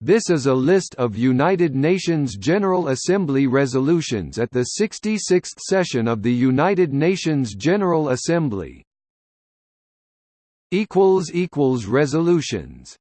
This is a list of United Nations General Assembly resolutions at the 66th session of the United Nations General Assembly. Resolutions